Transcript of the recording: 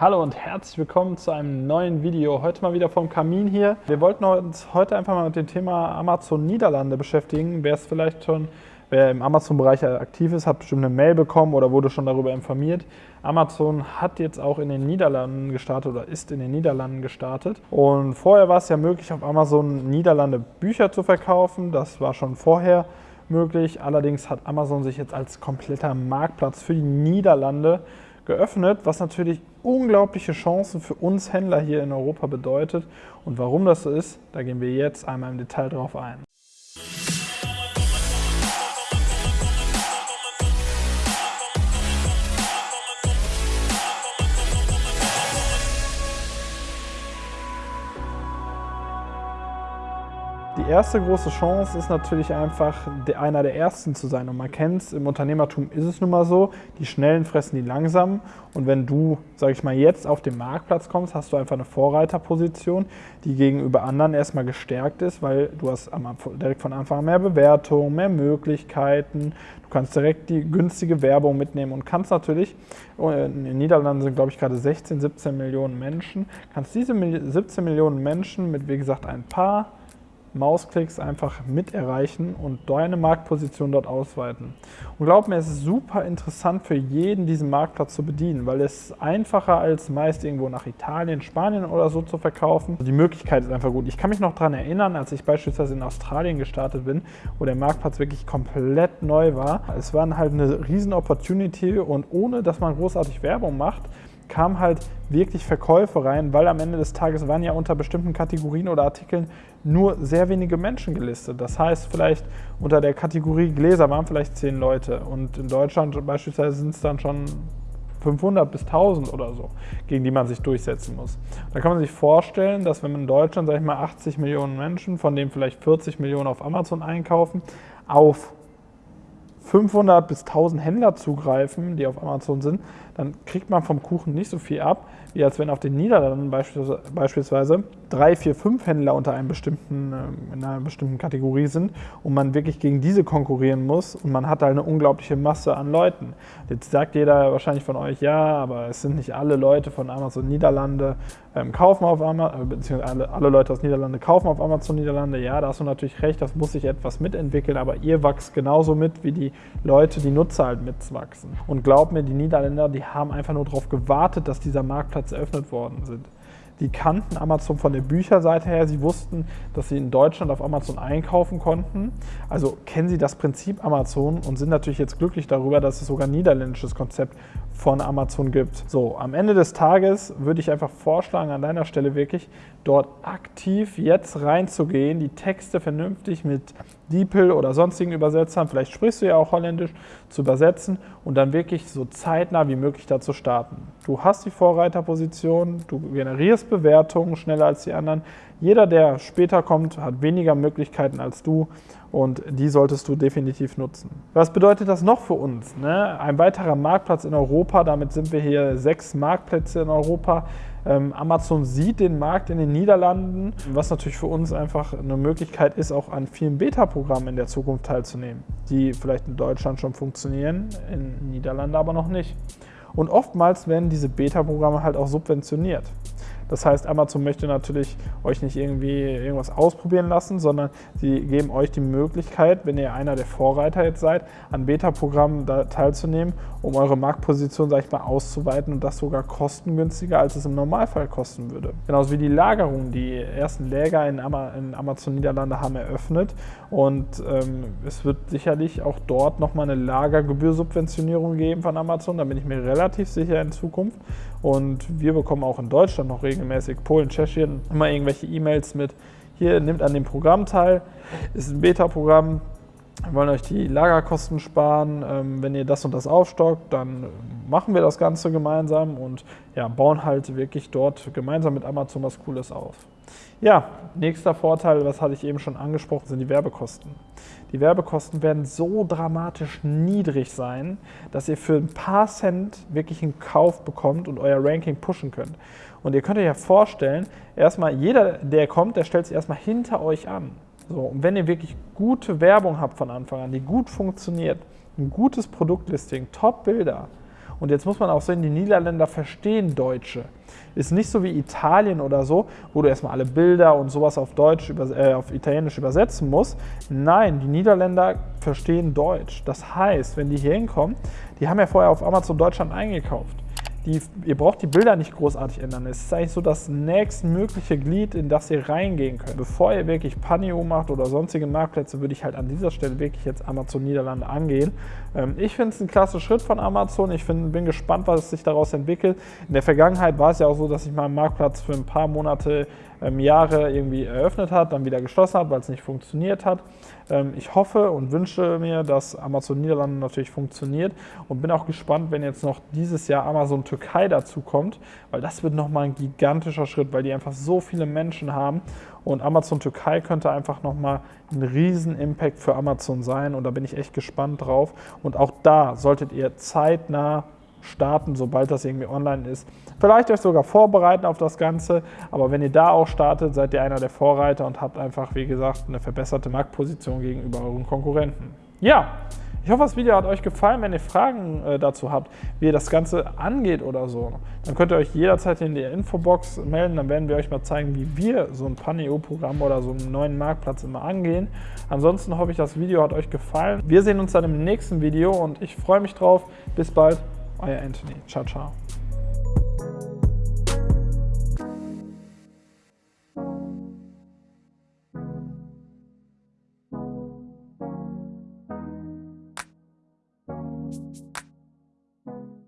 Hallo und herzlich willkommen zu einem neuen Video. Heute mal wieder vom Kamin hier. Wir wollten uns heute einfach mal mit dem Thema Amazon Niederlande beschäftigen. Wer es vielleicht schon, wer im Amazon-Bereich aktiv ist, hat bestimmt eine Mail bekommen oder wurde schon darüber informiert. Amazon hat jetzt auch in den Niederlanden gestartet oder ist in den Niederlanden gestartet. Und vorher war es ja möglich, auf Amazon Niederlande Bücher zu verkaufen. Das war schon vorher möglich. Allerdings hat Amazon sich jetzt als kompletter Marktplatz für die Niederlande geöffnet, was natürlich unglaubliche Chancen für uns Händler hier in Europa bedeutet. Und warum das so ist, da gehen wir jetzt einmal im Detail drauf ein. Die erste große Chance ist natürlich einfach, einer der Ersten zu sein. Und man kennt es, im Unternehmertum ist es nun mal so, die Schnellen fressen die Langsamen. Und wenn du, sage ich mal, jetzt auf den Marktplatz kommst, hast du einfach eine Vorreiterposition, die gegenüber anderen erstmal gestärkt ist, weil du hast direkt von Anfang an mehr Bewertung, mehr Möglichkeiten. Du kannst direkt die günstige Werbung mitnehmen und kannst natürlich, in den Niederlanden sind glaube ich gerade 16, 17 Millionen Menschen, kannst diese 17 Millionen Menschen mit, wie gesagt, ein paar Mausklicks einfach mit erreichen und deine Marktposition dort ausweiten. Und glaub mir, es ist super interessant für jeden, diesen Marktplatz zu bedienen, weil es einfacher als meist irgendwo nach Italien, Spanien oder so zu verkaufen. Die Möglichkeit ist einfach gut. Ich kann mich noch daran erinnern, als ich beispielsweise in Australien gestartet bin, wo der Marktplatz wirklich komplett neu war. Es war halt eine riesen Opportunity und ohne, dass man großartig Werbung macht, kamen halt wirklich Verkäufe rein, weil am Ende des Tages waren ja unter bestimmten Kategorien oder Artikeln nur sehr wenige Menschen gelistet. Das heißt, vielleicht unter der Kategorie Gläser waren vielleicht zehn Leute und in Deutschland beispielsweise sind es dann schon 500 bis 1000 oder so, gegen die man sich durchsetzen muss. Da kann man sich vorstellen, dass wenn man in Deutschland, sage ich mal, 80 Millionen Menschen, von denen vielleicht 40 Millionen auf Amazon einkaufen, auf 500 bis 1000 Händler zugreifen, die auf Amazon sind, dann kriegt man vom Kuchen nicht so viel ab, wie als wenn auf den Niederlanden beispielsweise drei, vier, fünf Händler unter einem bestimmten, ähm, in einer bestimmten Kategorie sind und man wirklich gegen diese konkurrieren muss und man hat halt eine unglaubliche Masse an Leuten. Jetzt sagt jeder wahrscheinlich von euch, ja, aber es sind nicht alle Leute von Amazon Niederlande ähm, kaufen auf Amazon, äh, beziehungsweise alle, alle Leute aus Niederlande kaufen auf Amazon Niederlande. Ja, da hast du natürlich recht, das muss sich etwas mitentwickeln, aber ihr wächst genauso mit, wie die Leute, die Nutzer halt mitwachsen. Und glaubt mir, die Niederländer, die haben einfach nur darauf gewartet, dass dieser Marktplatz eröffnet worden sind. Die kannten Amazon von der Bücherseite her. Sie wussten, dass sie in Deutschland auf Amazon einkaufen konnten. Also kennen sie das Prinzip Amazon und sind natürlich jetzt glücklich darüber, dass es sogar ein niederländisches Konzept von Amazon gibt. So, am Ende des Tages würde ich einfach vorschlagen, an deiner Stelle wirklich dort aktiv jetzt reinzugehen, die Texte vernünftig mit DeepL oder sonstigen Übersetzern, vielleicht sprichst du ja auch Holländisch, zu übersetzen und dann wirklich so zeitnah wie möglich da zu starten. Du hast die Vorreiterposition, du generierst Bewertungen schneller als die anderen. Jeder, der später kommt, hat weniger Möglichkeiten als du und die solltest du definitiv nutzen. Was bedeutet das noch für uns? Ne? Ein weiterer Marktplatz in Europa, damit sind wir hier sechs Marktplätze in Europa. Ähm, Amazon sieht den Markt in den Niederlanden, was natürlich für uns einfach eine Möglichkeit ist, auch an vielen Beta-Programmen in der Zukunft teilzunehmen, die vielleicht in Deutschland schon funktionieren, in den Niederlanden aber noch nicht. Und oftmals werden diese Beta-Programme halt auch subventioniert. Das heißt, Amazon möchte natürlich euch nicht irgendwie irgendwas ausprobieren lassen, sondern sie geben euch die Möglichkeit, wenn ihr einer der Vorreiter jetzt seid, an Beta-Programmen teilzunehmen, um eure Marktposition, sag ich mal, auszuweiten und das sogar kostengünstiger, als es im Normalfall kosten würde. Genauso wie die Lagerung. Die ersten Läger in, Amazon Niederlande haben eröffnet und ähm, es wird sicherlich auch dort nochmal eine Lagergebührsubventionierung geben von Amazon, da bin ich mir relativ sicher in Zukunft. Und wir bekommen auch in Deutschland noch regelmäßig, Polen, Tschechien, immer irgendwelche E-Mails mit, hier, nimmt an dem Programm teil, ist ein Beta-Programm, wir wollen euch die Lagerkosten sparen. Ähm, wenn ihr das und das aufstockt, dann machen wir das Ganze gemeinsam und ja, bauen halt wirklich dort gemeinsam mit Amazon was Cooles auf. Ja, nächster Vorteil, was hatte ich eben schon angesprochen, sind die Werbekosten. Die Werbekosten werden so dramatisch niedrig sein, dass ihr für ein paar Cent wirklich einen Kauf bekommt und euer Ranking pushen könnt. Und ihr könnt euch ja vorstellen, erstmal jeder, der kommt, der stellt sich erstmal hinter euch an. So, und wenn ihr wirklich gute Werbung habt von Anfang an, die gut funktioniert, ein gutes Produktlisting, Top-Bilder Und jetzt muss man auch sehen, die Niederländer verstehen Deutsche. Ist nicht so wie Italien oder so, wo du erstmal alle Bilder und sowas auf Deutsch, äh, auf Italienisch übersetzen musst. Nein, die Niederländer verstehen Deutsch. Das heißt, wenn die hier hinkommen, die haben ja vorher auf Amazon Deutschland eingekauft die, ihr braucht die Bilder nicht großartig ändern. Es ist eigentlich so das nächstmögliche Glied, in das ihr reingehen könnt. Bevor ihr wirklich Panio macht oder sonstige Marktplätze, würde ich halt an dieser Stelle wirklich jetzt Amazon Niederlande angehen. Ähm, ich finde es ein klasse Schritt von Amazon. Ich find, bin gespannt, was sich daraus entwickelt. In der Vergangenheit war es ja auch so, dass ich meinen Marktplatz für ein paar Monate ähm, Jahre irgendwie eröffnet hat, dann wieder geschlossen hat, weil es nicht funktioniert hat. Ähm, ich hoffe und wünsche mir, dass Amazon Niederlande natürlich funktioniert und bin auch gespannt, wenn jetzt noch dieses Jahr Amazon Türkei dazu kommt, weil das wird nochmal ein gigantischer Schritt, weil die einfach so viele Menschen haben und Amazon Türkei könnte einfach nochmal ein riesen Impact für Amazon sein und da bin ich echt gespannt drauf. Und auch da solltet ihr zeitnah starten, sobald das irgendwie online ist. Vielleicht euch sogar vorbereiten auf das Ganze, aber wenn ihr da auch startet, seid ihr einer der Vorreiter und habt einfach, wie gesagt, eine verbesserte Marktposition gegenüber euren Konkurrenten. Ja, ich hoffe, das Video hat euch gefallen. Wenn ihr Fragen äh, dazu habt, wie ihr das Ganze angeht oder so, dann könnt ihr euch jederzeit in der Infobox melden. Dann werden wir euch mal zeigen, wie wir so ein Paneo-Programm oder so einen neuen Marktplatz immer angehen. Ansonsten hoffe ich, das Video hat euch gefallen. Wir sehen uns dann im nächsten Video und ich freue mich drauf. Bis bald. Euer Anthony. Ciao, ciao.